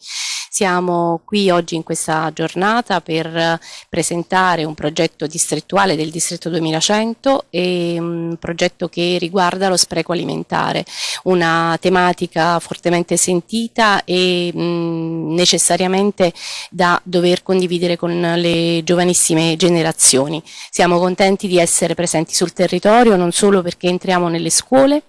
Siamo qui oggi in questa giornata per presentare un progetto distrettuale del distretto 2100 e un progetto che riguarda lo spreco alimentare, una tematica fortemente sentita e mh, necessariamente da dover condividere con le giovanissime generazioni. Siamo contenti di essere presenti sul territorio non solo perché entriamo nelle scuole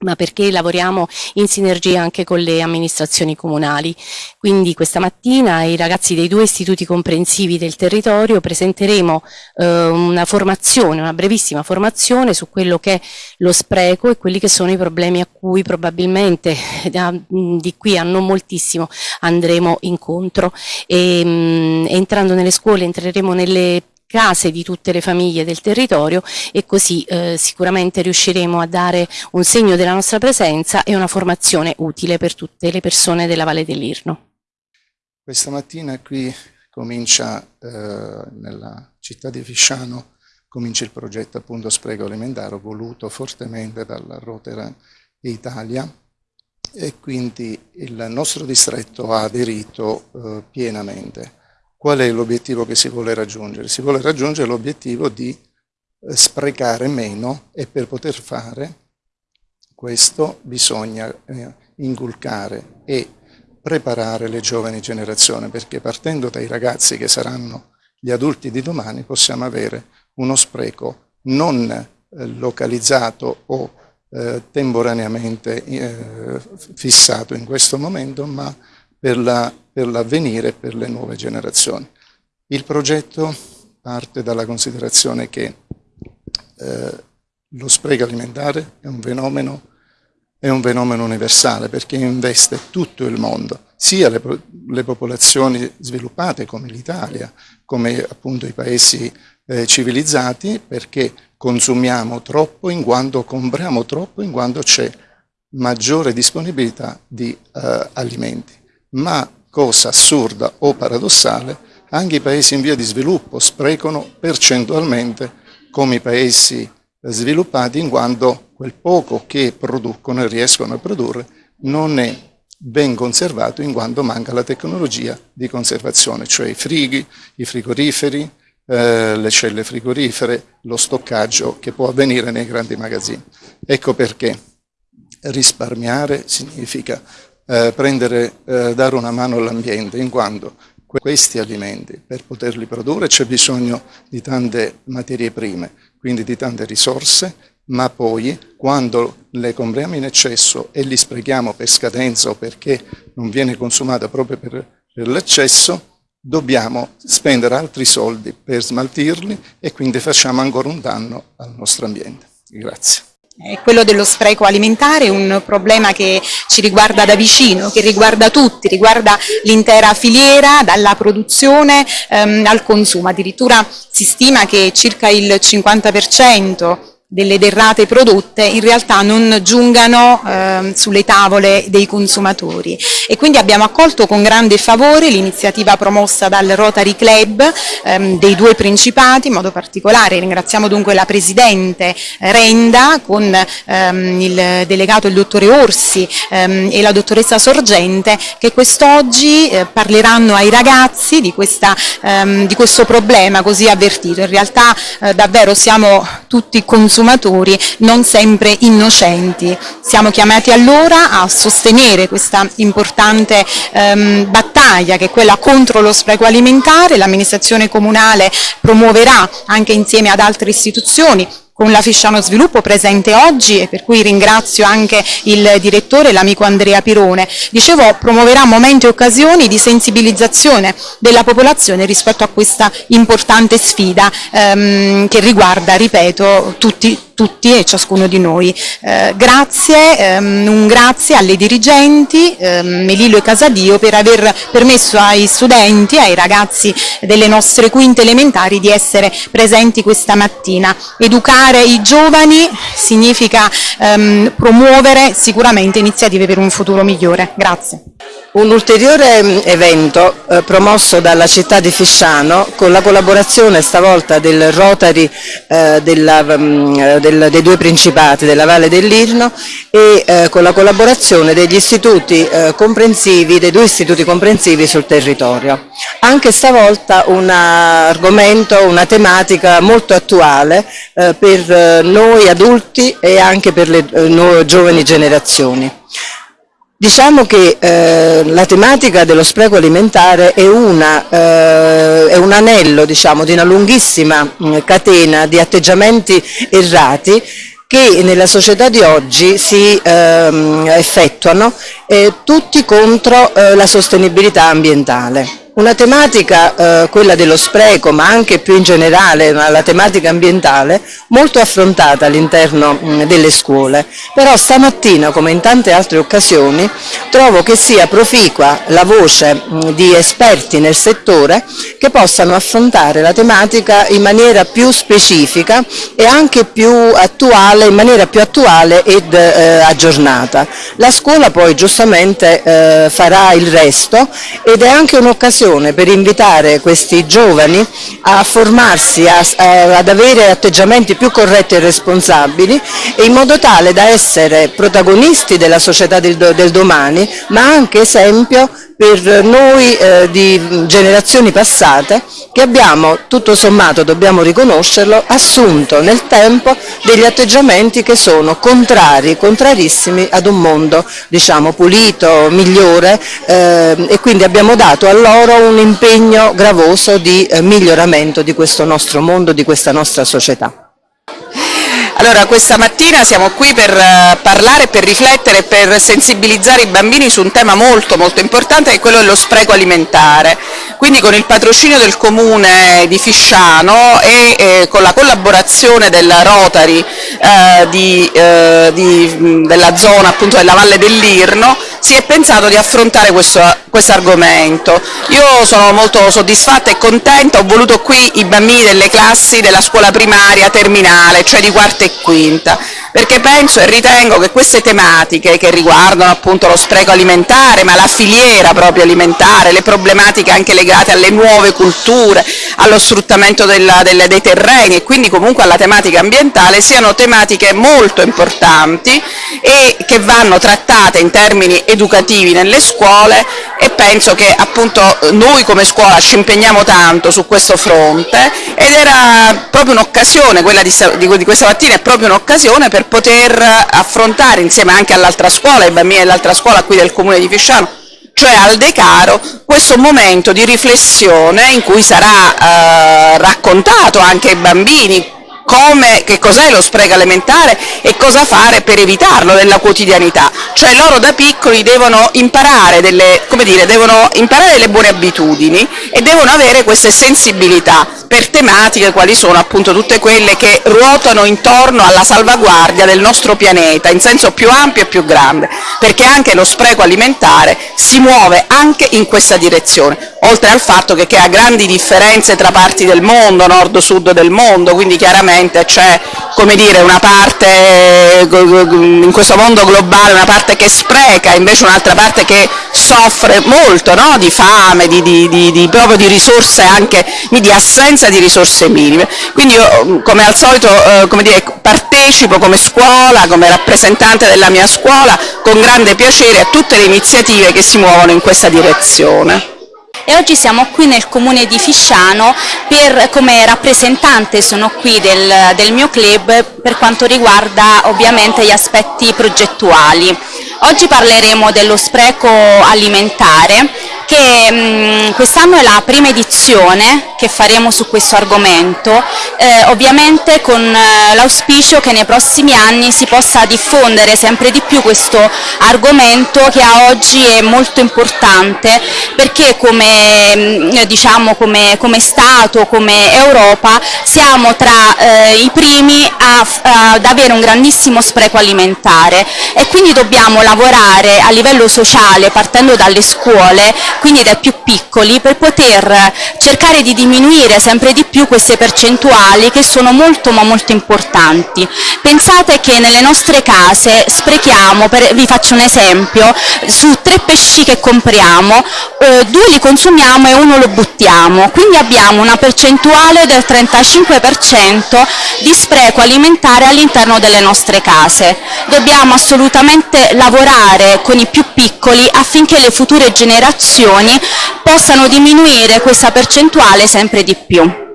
ma perché lavoriamo in sinergia anche con le amministrazioni comunali. Quindi questa mattina i ragazzi dei due istituti comprensivi del territorio presenteremo eh, una formazione, una brevissima formazione su quello che è lo spreco e quelli che sono i problemi a cui probabilmente da, di qui a non moltissimo andremo incontro. E, mh, entrando nelle scuole entreremo nelle case di tutte le famiglie del territorio e così eh, sicuramente riusciremo a dare un segno della nostra presenza e una formazione utile per tutte le persone della Valle dell'Irno. Questa mattina qui comincia eh, nella città di Fisciano comincia il progetto appunto Spreco Alimentare voluto fortemente dalla Rotary Italia e quindi il nostro distretto ha aderito eh, pienamente Qual è l'obiettivo che si vuole raggiungere? Si vuole raggiungere l'obiettivo di eh, sprecare meno e per poter fare questo bisogna eh, inculcare e preparare le giovani generazioni perché partendo dai ragazzi che saranno gli adulti di domani possiamo avere uno spreco non eh, localizzato o temporaneamente fissato in questo momento ma per l'avvenire la, per, per le nuove generazioni. Il progetto parte dalla considerazione che eh, lo spreco alimentare è un, fenomeno, è un fenomeno universale perché investe tutto il mondo, sia le, le popolazioni sviluppate come l'Italia, come appunto i paesi eh, civilizzati, perché consumiamo troppo in quanto compriamo troppo in quanto c'è maggiore disponibilità di eh, alimenti ma cosa assurda o paradossale, anche i paesi in via di sviluppo sprecano percentualmente come i paesi sviluppati in quanto quel poco che producono e riescono a produrre non è ben conservato in quanto manca la tecnologia di conservazione, cioè i frighi, i frigoriferi, eh, le celle frigorifere, lo stoccaggio che può avvenire nei grandi magazzini. Ecco perché risparmiare significa eh, prendere, eh, dare una mano all'ambiente, in quanto questi alimenti, per poterli produrre c'è bisogno di tante materie prime, quindi di tante risorse, ma poi quando le compriamo in eccesso e li sprechiamo per scadenza o perché non viene consumata proprio per, per l'eccesso, dobbiamo spendere altri soldi per smaltirli e quindi facciamo ancora un danno al nostro ambiente. Grazie. Quello dello spreco alimentare è un problema che ci riguarda da vicino, che riguarda tutti, riguarda l'intera filiera, dalla produzione ehm, al consumo. Addirittura si stima che circa il 50% delle derrate prodotte in realtà non giungano eh, sulle tavole dei consumatori e quindi abbiamo accolto con grande favore l'iniziativa promossa dal Rotary Club ehm, dei due Principati, in modo particolare ringraziamo dunque la Presidente Renda con ehm, il delegato il dottore Orsi ehm, e la dottoressa Sorgente che quest'oggi eh, parleranno ai ragazzi di, questa, ehm, di, questo problema così avvertito. In realtà eh, davvero siamo tutti consumatori consumatori non sempre innocenti. Siamo chiamati allora a sostenere questa importante ehm, battaglia che è quella contro lo spreco alimentare, l'amministrazione comunale promuoverà anche insieme ad altre istituzioni con la Fisciano Sviluppo presente oggi e per cui ringrazio anche il direttore, l'amico Andrea Pirone. Dicevo, promuoverà momenti e occasioni di sensibilizzazione della popolazione rispetto a questa importante sfida ehm, che riguarda, ripeto, tutti, tutti e ciascuno di noi. Eh, grazie, ehm, un grazie alle dirigenti ehm, Melillo e Casadio per aver permesso ai studenti, ai ragazzi delle nostre quinte elementari di essere presenti questa mattina. Educare i giovani significa ehm, promuovere sicuramente iniziative per un futuro migliore. Grazie. Un ulteriore mm, evento eh, promosso dalla città di Fisciano con la collaborazione stavolta del Rotary eh, della, mm, eh, del, dei due principati della Valle dell'Irno e eh, con la collaborazione degli istituti eh, comprensivi, dei due istituti comprensivi sul territorio. Anche stavolta un argomento, una tematica molto attuale eh, per noi adulti e anche per le giovani generazioni. Diciamo che eh, la tematica dello spreco alimentare è, una, eh, è un anello diciamo, di una lunghissima mh, mm, catena di atteggiamenti errati che nella società di oggi si ehm, effettuano eh, tutti contro eh, la sostenibilità ambientale. Una tematica, eh, quella dello spreco, ma anche più in generale la tematica ambientale, molto affrontata all'interno delle scuole. Però stamattina, come in tante altre occasioni, trovo che sia proficua la voce mh, di esperti nel settore che possano affrontare la tematica in maniera più specifica e anche più attuale, in maniera più attuale ed eh, aggiornata. La scuola poi giustamente eh, farà il resto ed è anche un'occasione occasione per invitare questi giovani a formarsi, a, a, ad avere atteggiamenti più corretti e responsabili in modo tale da essere protagonisti della società del, del domani ma anche esempio per noi eh, di generazioni passate che abbiamo, tutto sommato dobbiamo riconoscerlo, assunto nel tempo degli atteggiamenti che sono contrari, contrarissimi ad un mondo diciamo pulito, migliore eh, e quindi abbiamo dato a loro un impegno gravoso di eh, miglioramento di questo nostro mondo, di questa nostra società. Allora, questa mattina siamo qui per uh, parlare, per riflettere, per sensibilizzare i bambini su un tema molto molto importante che è quello dello spreco alimentare. Quindi con il patrocinio del comune di Fisciano e eh, con la collaborazione del Rotary eh, di, eh, di, della zona appunto della Valle dell'Irno si è pensato di affrontare questo, questo argomento. Io sono molto soddisfatta e contenta, ho voluto qui i bambini delle classi della scuola primaria terminale, cioè di quarta e quinta, perché penso e ritengo che queste tematiche che riguardano appunto lo spreco alimentare, ma la filiera proprio alimentare, le problematiche anche legate alle nuove culture, allo sfruttamento della, delle, dei terreni e quindi comunque alla tematica ambientale, siano tematiche molto importanti e che vanno trattate in termini educativi nelle scuole e penso che appunto noi come scuola ci impegniamo tanto su questo fronte ed era proprio un'occasione, quella di, di, questa mattina è proprio un'occasione per poter affrontare insieme anche all'altra scuola, ai bambini dell'altra scuola qui del comune di Fisciano, cioè al Decaro, questo momento di riflessione in cui sarà eh, raccontato anche ai bambini come, che cos'è lo spreco alimentare e cosa fare per evitarlo nella quotidianità. Cioè loro da piccoli devono imparare delle, dire, devono imparare delle buone abitudini e devono avere queste sensibilità per tematiche quali sono appunto tutte quelle che ruotano intorno alla salvaguardia del nostro pianeta in senso più ampio e più grande, perché anche lo spreco alimentare si muove anche in questa direzione, oltre al fatto che crea grandi differenze tra parti del mondo, nord-sud del mondo, quindi chiaramente c'è una parte in questo mondo globale, una parte che spreca, invece un'altra parte che soffre molto no? di fame, di, di, di, proprio di risorse anche, di assenza di risorse minime. Quindi io come al solito eh, come dire, partecipo come scuola, come rappresentante della mia scuola, con grande piacere a tutte le iniziative che si muovono in questa direzione e oggi siamo qui nel comune di Fisciano per, come rappresentante sono qui del, del mio club per quanto riguarda ovviamente gli aspetti progettuali. Oggi parleremo dello spreco alimentare che quest'anno è la prima edizione che faremo su questo argomento, eh, ovviamente con eh, l'auspicio che nei prossimi anni si possa diffondere sempre di più questo argomento che a oggi è molto importante perché come, diciamo, come, come Stato, come Europa siamo tra eh, i primi a, ad avere un grandissimo spreco alimentare. E quindi dobbiamo lavorare a livello sociale partendo dalle scuole quindi dai più piccoli, per poter cercare di diminuire sempre di più queste percentuali percentuali che sono molto ma molto importanti. Pensate che nelle nostre case sprechiamo, per, vi faccio un esempio, su tre pesci che compriamo, eh, due li consumiamo e uno lo buttiamo, quindi abbiamo una percentuale del 35% di spreco alimentare all'interno delle nostre case. Dobbiamo assolutamente lavorare con i più piccoli affinché le future generazioni possano diminuire questa percentuale sempre di più.